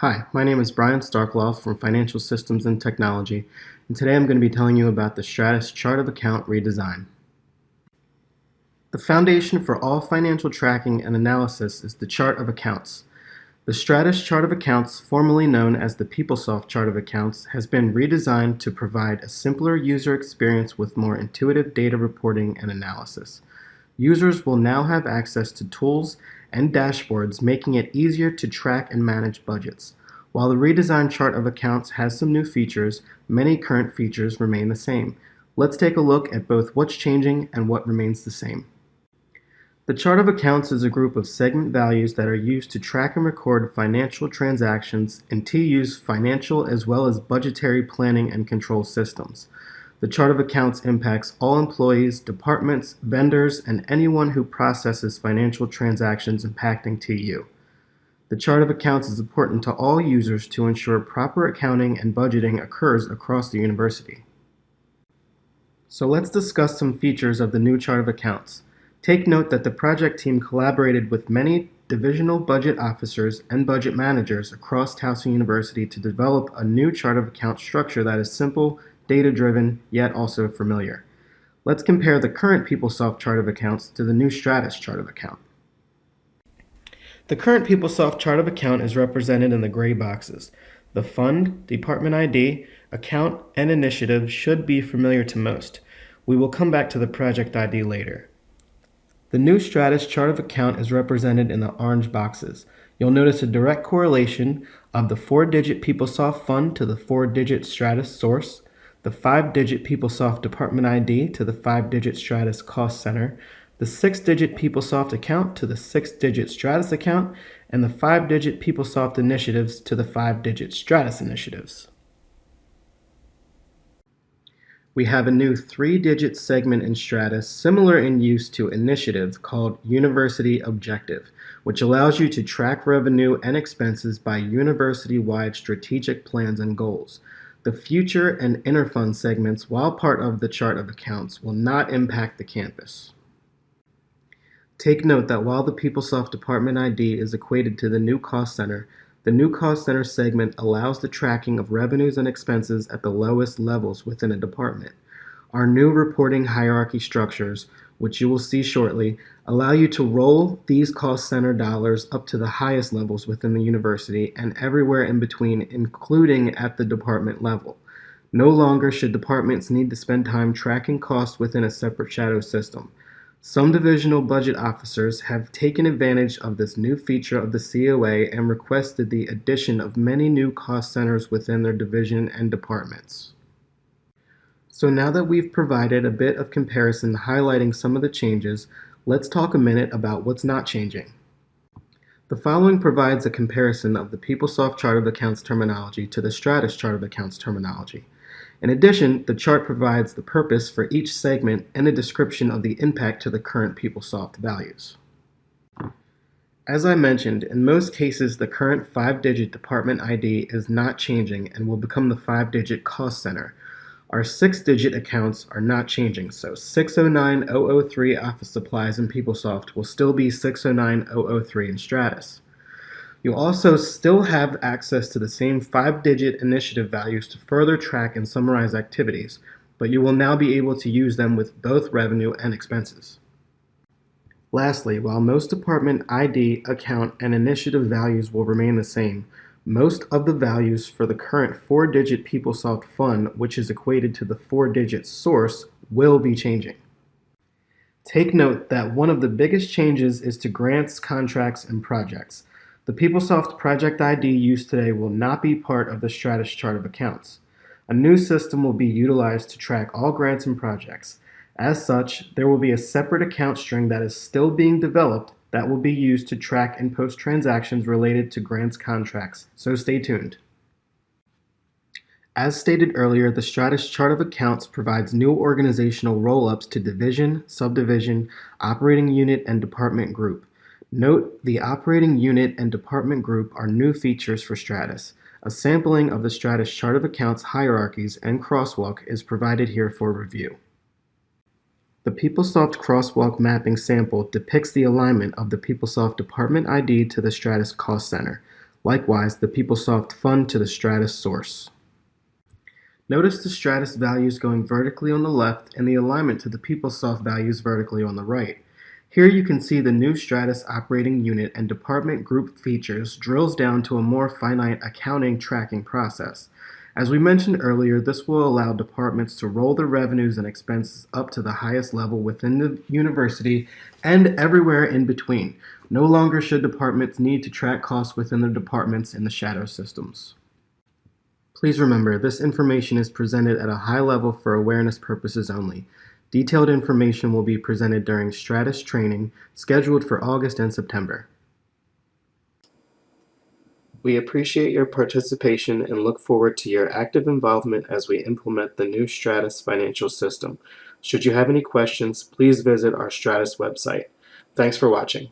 Hi, my name is Brian Starkloff from Financial Systems and Technology, and today I'm going to be telling you about the Stratus Chart of Account redesign. The foundation for all financial tracking and analysis is the Chart of Accounts. The Stratus Chart of Accounts, formerly known as the PeopleSoft Chart of Accounts, has been redesigned to provide a simpler user experience with more intuitive data reporting and analysis. Users will now have access to tools and dashboards, making it easier to track and manage budgets. While the redesigned chart of accounts has some new features, many current features remain the same. Let's take a look at both what's changing and what remains the same. The chart of accounts is a group of segment values that are used to track and record financial transactions in TU's financial as well as budgetary planning and control systems. The chart of accounts impacts all employees, departments, vendors, and anyone who processes financial transactions impacting TU. The chart of accounts is important to all users to ensure proper accounting and budgeting occurs across the university. So let's discuss some features of the new chart of accounts. Take note that the project team collaborated with many divisional budget officers and budget managers across Towson University to develop a new chart of account structure that is simple, data-driven, yet also familiar. Let's compare the current PeopleSoft chart of accounts to the new Stratus chart of account. The current PeopleSoft chart of account is represented in the gray boxes. The fund, department ID, account, and initiative should be familiar to most. We will come back to the project ID later. The new Stratus chart of account is represented in the orange boxes. You'll notice a direct correlation of the four-digit PeopleSoft fund to the four-digit Stratus source, the five-digit PeopleSoft department ID to the five-digit Stratus cost center, the six-digit PeopleSoft account to the six-digit Stratus account, and the five-digit PeopleSoft initiatives to the five-digit Stratus initiatives. We have a new three-digit segment in Stratus similar in use to Initiative called University Objective, which allows you to track revenue and expenses by university-wide strategic plans and goals. The future and interfund segments, while part of the chart of accounts, will not impact the campus. Take note that while the PeopleSoft Department ID is equated to the new cost center, the new cost center segment allows the tracking of revenues and expenses at the lowest levels within a department. Our new reporting hierarchy structures, which you will see shortly, allow you to roll these cost center dollars up to the highest levels within the university and everywhere in between, including at the department level. No longer should departments need to spend time tracking costs within a separate shadow system. Some divisional budget officers have taken advantage of this new feature of the COA and requested the addition of many new cost centers within their division and departments. So now that we've provided a bit of comparison highlighting some of the changes, let's talk a minute about what's not changing. The following provides a comparison of the PeopleSoft Chart of Accounts terminology to the Stratus Chart of Accounts terminology. In addition, the chart provides the purpose for each segment and a description of the impact to the current PeopleSoft values. As I mentioned, in most cases the current 5-digit department ID is not changing and will become the 5-digit cost center, our six-digit accounts are not changing, so 609003 Office Supplies in PeopleSoft will still be 609003 in Stratus. You'll also still have access to the same five-digit initiative values to further track and summarize activities, but you will now be able to use them with both revenue and expenses. Lastly, while most department ID, account, and initiative values will remain the same, most of the values for the current four-digit PeopleSoft fund, which is equated to the four-digit source, will be changing. Take note that one of the biggest changes is to grants, contracts, and projects. The PeopleSoft project ID used today will not be part of the Stratus chart of accounts. A new system will be utilized to track all grants and projects. As such, there will be a separate account string that is still being developed that will be used to track and post transactions related to grants contracts, so stay tuned. As stated earlier, the Stratus Chart of Accounts provides new organizational roll-ups to division, subdivision, operating unit, and department group. Note the operating unit and department group are new features for Stratus. A sampling of the Stratus Chart of Accounts hierarchies and crosswalk is provided here for review. The PeopleSoft crosswalk mapping sample depicts the alignment of the PeopleSoft department ID to the Stratus cost center. Likewise, the PeopleSoft fund to the Stratus source. Notice the Stratus values going vertically on the left and the alignment to the PeopleSoft values vertically on the right. Here you can see the new Stratus operating unit and department group features drills down to a more finite accounting tracking process. As we mentioned earlier, this will allow departments to roll their revenues and expenses up to the highest level within the university and everywhere in between. No longer should departments need to track costs within their departments in the shadow systems. Please remember, this information is presented at a high level for awareness purposes only. Detailed information will be presented during Stratus training scheduled for August and September. We appreciate your participation and look forward to your active involvement as we implement the new Stratus financial system. Should you have any questions, please visit our Stratus website. Thanks for watching.